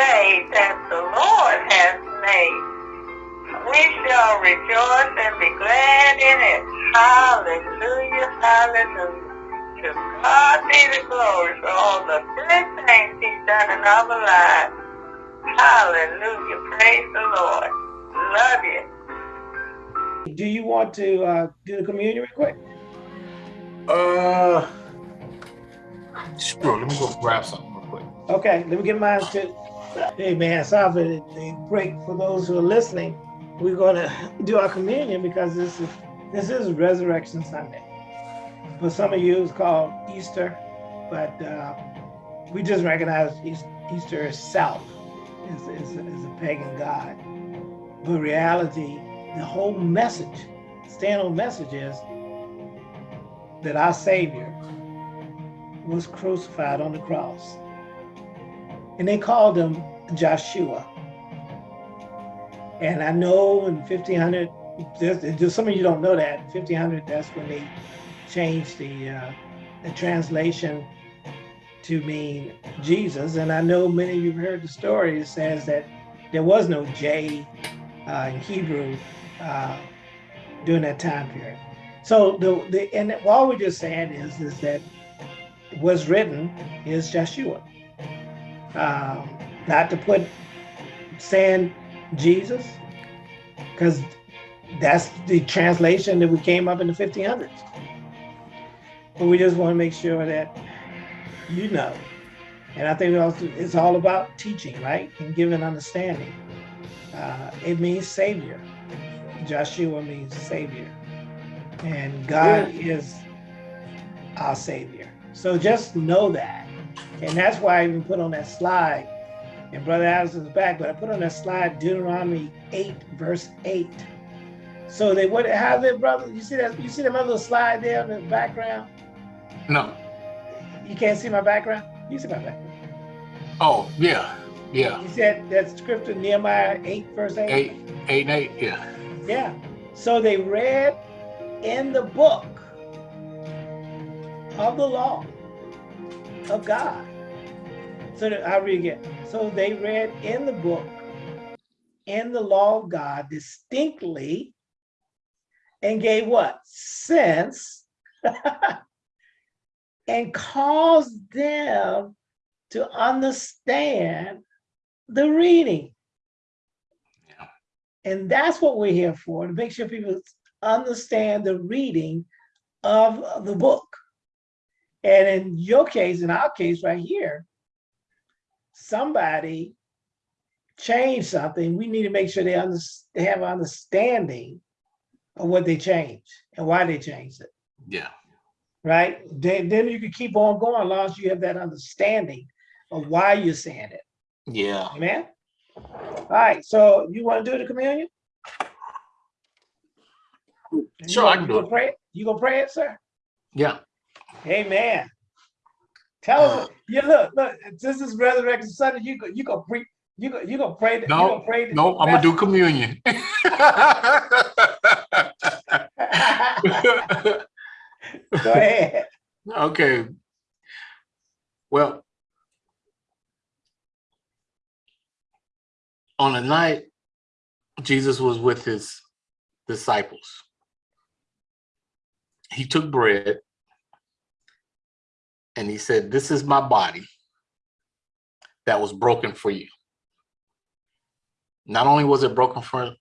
day that the Lord has made. We shall rejoice and be glad in it. Hallelujah, hallelujah. To God be the glory for all the good things he's done in our lives. Hallelujah, praise the Lord. Love you. Do you want to uh, do the communion real quick? Uh, sure. Let me go grab something real quick. Okay, let me get mine too. Hey man, sorry for the, break for those who are listening. We're gonna do our communion because this is this is Resurrection Sunday. For some of you, it's called Easter, but uh, we just recognize Easter itself is, is, is a pagan god. But reality, the whole message, stand-on message is that our Savior was crucified on the cross. And they called him Joshua. And I know in 1500, just some of you don't know that, 1500, that's when they changed the, uh, the translation to mean Jesus. And I know many of you have heard the story. It says that there was no J uh, in Hebrew uh, during that time period. So the, the and all we're just saying is is that what's written is Joshua. Um, not to put saying Jesus, because that's the translation that we came up in the 1500s. But we just want to make sure that you know. And I think it's all about teaching, right? And giving understanding. Uh, it means savior. Joshua means savior. And God yeah. is our savior. So just know that. And that's why I even put on that slide, and Brother Addison's back, but I put on that slide Deuteronomy 8, verse 8. So they what how's it, brother? You see that you see that little slide there in the background? No. You can't see my background? You see my background. Oh, yeah. Yeah. You said that scripture Nehemiah 8, verse 8? 8, 8 and 8, yeah. Yeah. So they read in the book of the law of God. So I read again. So they read in the book, in the law of God distinctly, and gave what? Sense and caused them to understand the reading. And that's what we're here for, to make sure people understand the reading of the book. And in your case, in our case right here, somebody changed something. We need to make sure they, under, they have an understanding of what they changed and why they changed it. Yeah right? Then, then you can keep on going as long as you have that understanding of why you're saying it. Yeah. Amen. All right. So you want to do the communion? Sure, I can do it. Pray it? You gonna pray it, sir? Yeah. Amen. Tell us. Uh, you look, look. This is Resurrection Sunday. You go. You go pre. You go. You gonna pray. No. You gonna pray no. I'm gonna do communion. Go ahead. Okay. Well, on a night, Jesus was with his disciples. He took bread and he said, this is my body that was broken for you. Not only was it broken for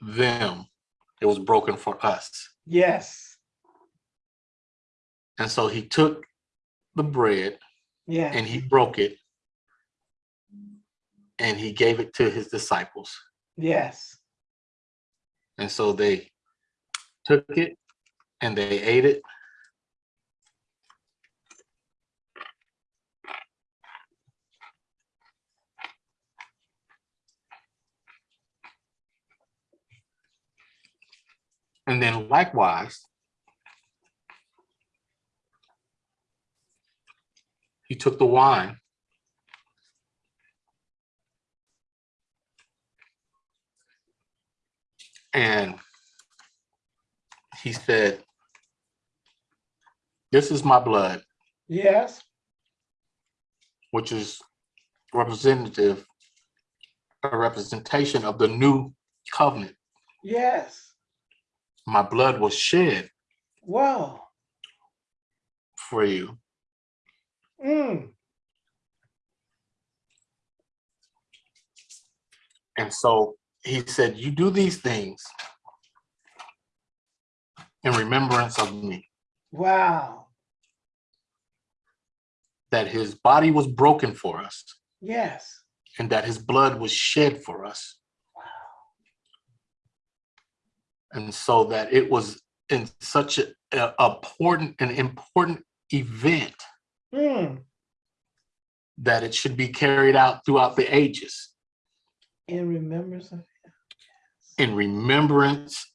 them, it was broken for us. Yes. And so he took the bread yeah. and he broke it and he gave it to his disciples. Yes. And so they took it and they ate it. And then likewise, he took the wine and he said, this is my blood. Yes. Which is representative a representation of the new covenant. Yes. My blood was shed Wow. for you. Mm. And so he said, you do these things in remembrance of me, Wow. that his body was broken for us Yes. and that his blood was shed for us. And so that it was in such a, a important, an important event Mm. that it should be carried out throughout the ages In remembrance of in remembrance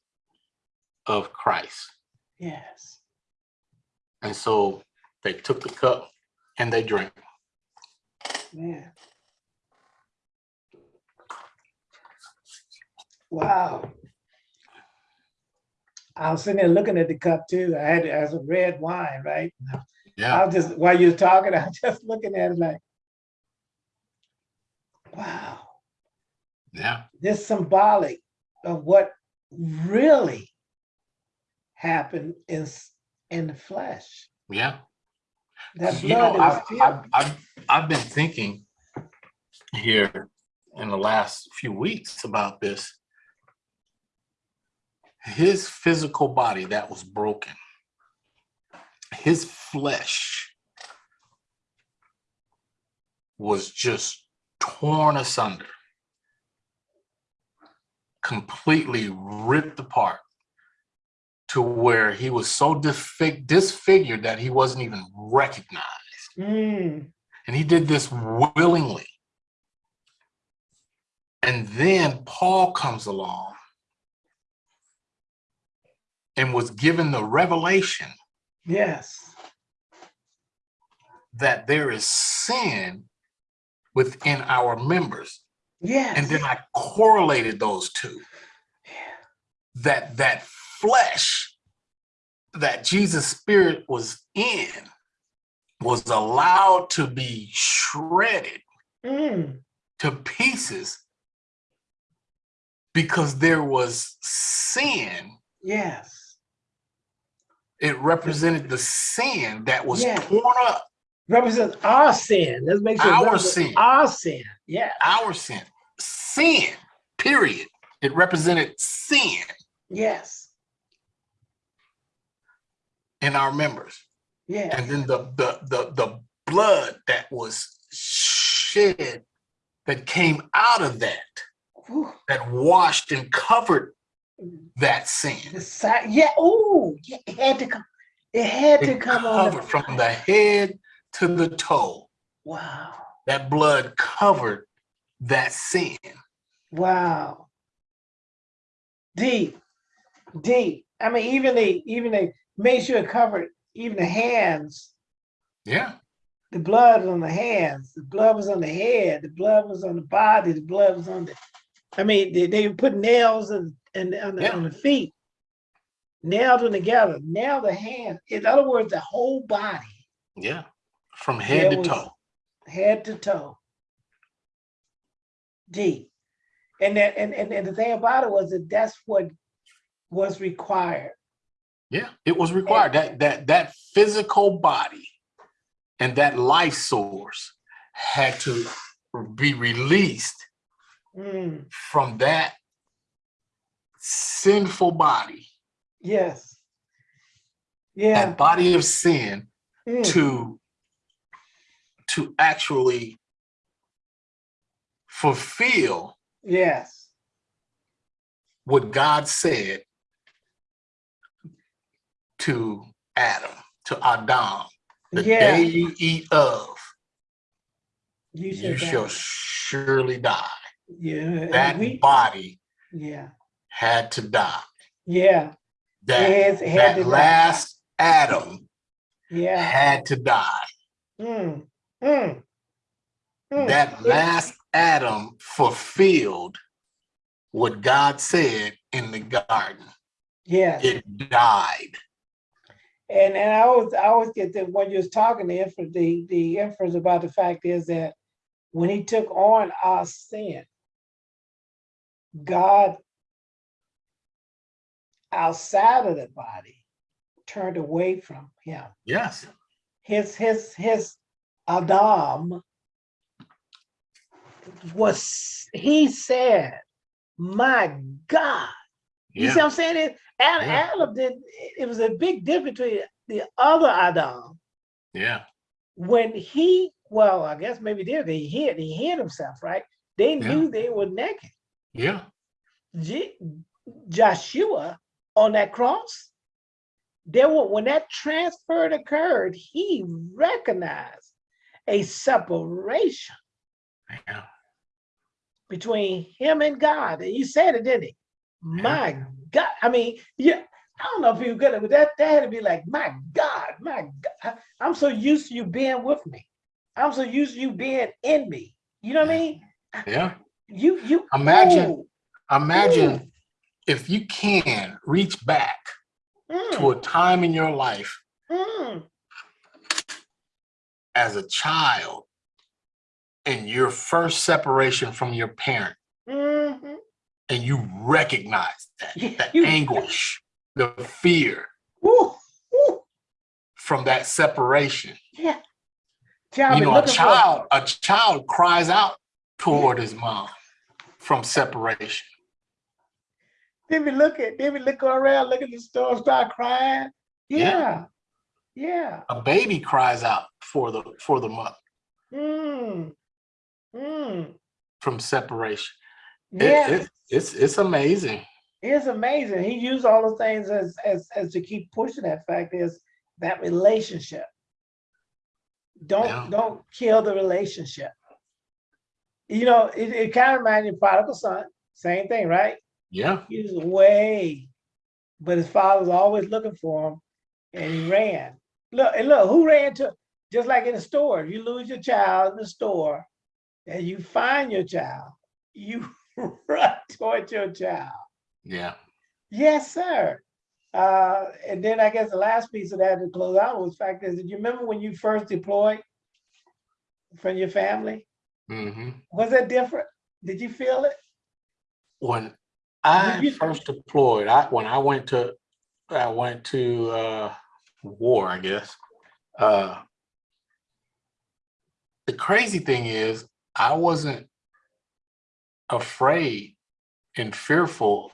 of Christ. yes. And so they took the cup and they drank. Man. Wow. I was sitting there looking at the cup too. I had it as a red wine, right? Yeah. I was just while you were talking, I was just looking at it like, wow, yeah, this symbolic of what really happened in in the flesh. yeah. That You know, blood that was I've. I've, I've, I've been thinking here in the last few weeks about this. His physical body that was broken, his flesh was just torn asunder, completely ripped apart to where he was so disfig- disfigured that he wasn't even recognized. Mm, And he did this willingly. And then Paul comes along and was given the revelation yes. that there is sin within our members. Yes. And then I correlated those two. Yeah. That that flesh that Jesus' spirit was in was allowed to be shredded Mm, to pieces because there was sin. yes. It represented the sin that was Yeah. torn up, Represents our sin. Let's make sure. Our sin. Our sin. Yeah. our sin, sin, period. It represented sin Yes. in our members. Yeah. And then the, the, the, the blood that was shed that came out of that, Whew. that washed and covered that sin. The side. Yeah. Oh, yeah, it had to come. It had to It come on. The, covered from the head to the toe. wow. That blood covered that sin. Wow. Deep. Deep. I mean, even the even they made sure it covered even the hands. Yeah, The blood on the hands. The blood was on the head. The blood was on the body. The blood was on the. I mean, they, they put nails and and on the, Yeah. on the feet, nailed them together. Now the hand. In other words, the whole body, yeah. From head to toe. head to toe. Deep. And that and, and, and the thing about it was that that's what was required. Yeah, it was required. That that that physical body and that life source had to be released Mm, from that sinful body, yes. Yeah. that body of sin mm, to to actually fulfill yes. what God said to Adam, to Adam, the Yeah. day you eat of, You you shall surely die. Yeah. That we- body yeah. had to die. Yeah. That, has- had that die. last Adam Yeah. had to die. Mm, mm, mm. That last Adam fulfilled what God said in the garden. Yeah. It died. And and I always I always get that when you're talking the inference the the inference about the fact is that when he took on our sin, God outside of the body turned away from him. Yes. His his his Adam was he said, My God. You see what I'm saying? It, Adam, Yeah. Adam did it was a big difference between the other Adam Yeah. when he well, I guess maybe did he hid he hid himself, right? They Yeah. knew they were naked. Yeah. Je- Joshua on that cross, there were when that transfer occurred, he recognized a separation Yeah. between him and God. And he said it, didn't he? My God. I mean, yeah, I don't know if you get it, but that, that had to be like, my God, my God. I'm so used to you being with me. I'm so used to you being in me. You know what I mean? Yeah. You you Imagine- ooh, Imagine if you can reach back mm, to a time in your life mm. as a child and your first separation from your parent Mhm. and you recognize that, Yeah, that you- anguish, the fear woo, from that separation. yeah. You know, a child, a child cries out toward his mom from separation. They look at, be looking around, look at the store, start crying. Yeah, Yeah. yeah. A baby cries out for the for the mother Mm. Mm. from separation. It- Yeah, it- it's it's amazing. it's amazing. He used all the things as as as to keep pushing that fact is that relationship. Don't Yeah. don't kill the relationship. You know, it, it kind of reminds me of prodigal son. Same thing, right? Yeah, He was away, but his father was always looking for him, and he ran. Look, and look, who ran to? Just like in the store, you lose your child in the store, and you find your child, you run toward your child. yeah, Yes, sir. Uh, and then I guess the last piece of that to close out was the fact is, did you remember when you first deployed from your family? Hmm Was that different? Did you feel it? When I first deployed, I when I went to I went to uh, war, I guess. Uh, the crazy thing is, I wasn't afraid and fearful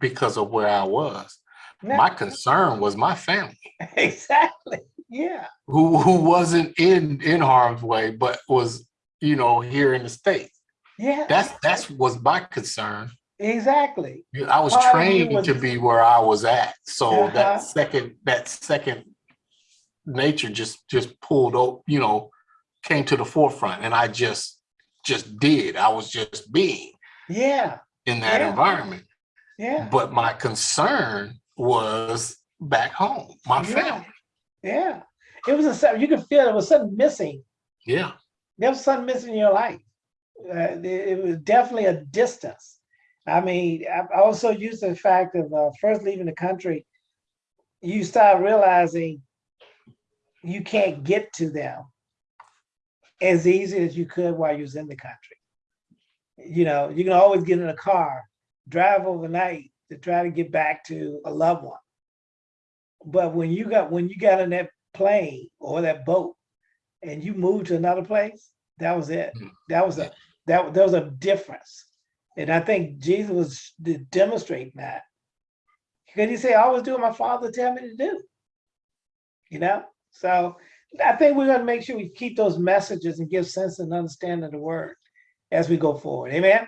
because of where I was. No, My concern was my family, exactly. Yeah. who who wasn't in in harm's way, but was you know here in the states. Yeah. That's that's was my concern. exactly. I was Part trained was- to be where I was at, so Uh-huh. that second that second nature just just pulled up, you know, came to the forefront, and I just just did. I was just being Yeah. in that Yeah. environment. Yeah. But my concern was back home, my Yeah. family. Yeah. It was a you could feel there was something missing. Yeah, There was something missing in your life. Uh, it, was definitely a distance. I mean, I also used to the fact of uh, first leaving the country, you start realizing you can't get to them as easy as you could while you was in the country. You know, you can always get in a car, drive overnight to try to get back to a loved one. But when you got when you got in that plane or that boat and you moved to another place, that was it. Mm. That was a that there was a difference. And I think Jesus was de- demonstrating that. Because he said, I always do what my father tell me to do. You know? So I think we're gonna make sure we keep those messages and give sense and understanding of the word as we go forward. Amen.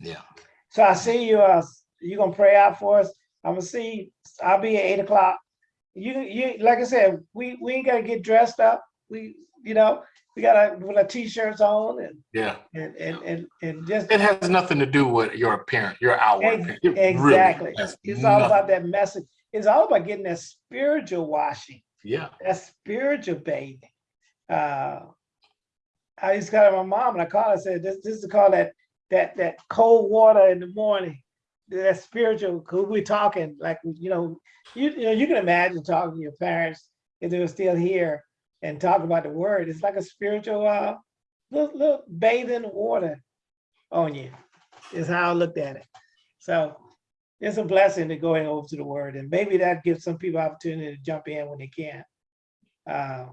yeah. So I see you, uh, you gonna pray out for us. I'm gonna see, I'll be at eight o'clock. You, you, like I said, we, we ain't gotta get dressed up. We, you know, we gotta, with our t-shirts on and, Yeah, and, and, and, and just. it has nothing to do with your appearance, your outward Ex- appearance. It really Exactly. has It's all about that message. It's all about getting that spiritual washing, Yeah, that spiritual bathing. Uh, I used to call my mom and I called her, I said, this, this is called that, that, that cold water in the morning. That spiritual, cause we're talking like, you know, you, you know, you can imagine talking to your parents if they were still here and talk about the word. It's like a spiritual, uh, little, little bathing water on you. is how I looked at it. So it's a blessing to going over to the word and maybe that gives some people opportunity to jump in when they can. Uh,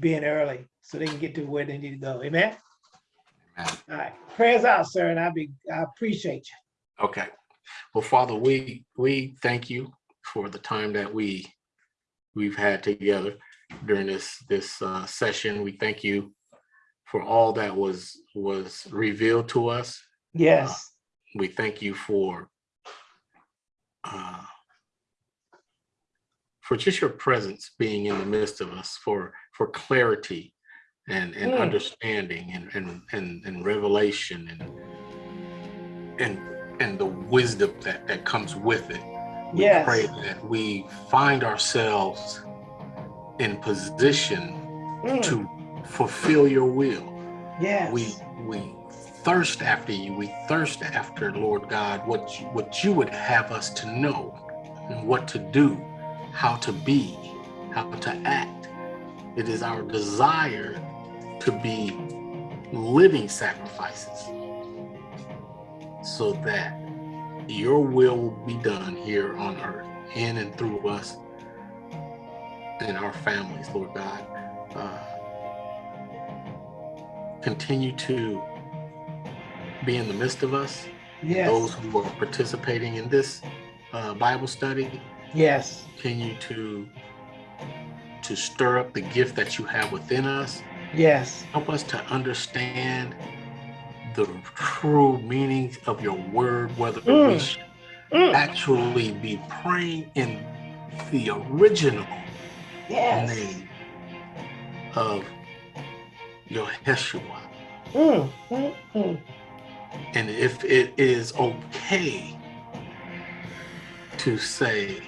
being early so they can get to where they need to go. Amen. Amen. All right. Prayers out, sir. And I be I appreciate you. Okay. Well, Father, we we thank you for the time that we we've had together during this this uh, session. We thank you for all that was was revealed to us. Yes. We thank you for uh, for just your presence being in the midst of us, for for clarity and and Mm. understanding and and and, and revelation and and and the wisdom that that comes with it. We Yes. pray that we find ourselves in position Mm, to fulfill your will. yes. We we thirst after you. We thirst after Lord God what you, what you would have us to know and what to do, how to be, how to act. It is our desire to be living sacrifices so that your will will be done here on earth in and through us and our families, Lord God. Uh, continue to be in the midst of us, yes. those who are participating in this uh, Bible study. yes. Continue to to stir up the gift that you have within us. Yes. Help us to understand the true meaning of your word, whether we Mm. should Mm, actually be praying in the original yes. name of your Yeshua. Mm, mm, mm. And if it is okay to say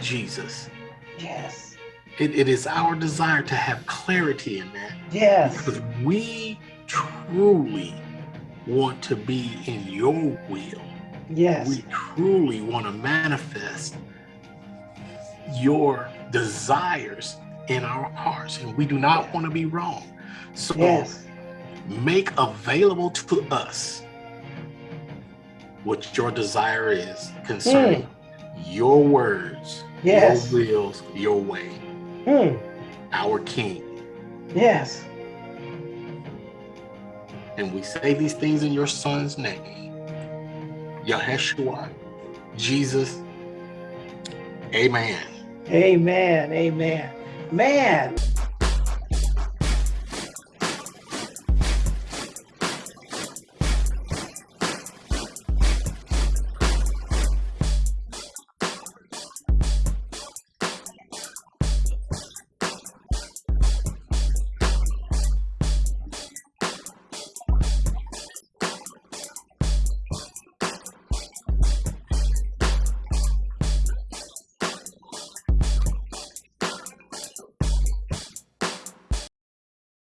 Jesus, Yes. it, it is our desire to have clarity in that Yes. because we truly want to be in your will. Yes. We truly want to manifest your desires in our hearts, and we do not want to be wrong. So Yes. make available to us what your desire is concerning your words, Yes. your wills, your way, Mm, our King. yes. And we say these things in your son's name, Yaheshua, Jesus. Amen. Amen. Amen. Man,